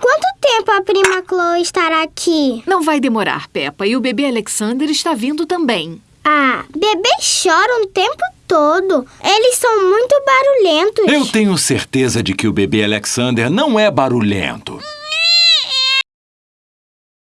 Quanto tempo a prima Chloe estará aqui? Não vai demorar, Peppa, e o bebê Alexander está vindo também. Ah, bebês choram o tempo todo. Eles são muito barulhentos. Eu tenho certeza de que o bebê Alexander não é barulhento.